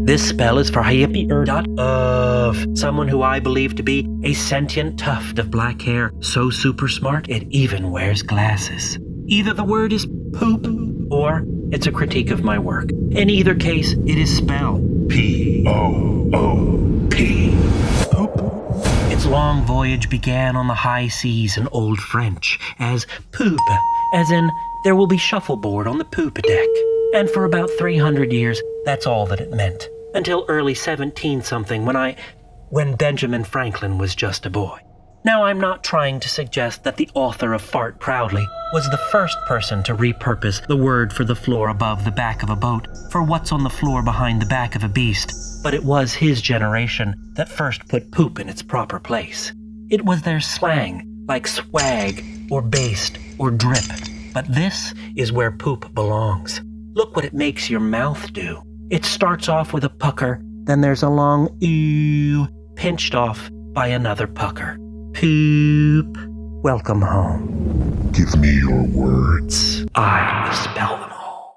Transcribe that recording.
This spell is for Hippie Erdot of someone who I believe to be a sentient tuft of black hair, so super smart it even wears glasses. Either the word is poop or it's a critique of my work. In either case, it is spell. P O O P. Poop. Its long voyage began on the high seas in Old French as poop, as in there will be shuffleboard on the poop deck. And for about 300 years, that's all that it meant. Until early 17 something when I. when Benjamin Franklin was just a boy. Now, I'm not trying to suggest that the author of Fart Proudly was the first person to repurpose the word for the floor above the back of a boat for what's on the floor behind the back of a beast, but it was his generation that first put poop in its proper place. It was their slang, like swag, or based, or drip. But this is where poop belongs. Look what it makes your mouth do. It starts off with a pucker, then there's a long ew, pinched off by another pucker. Poop. Welcome home. Give me your words. I will spell them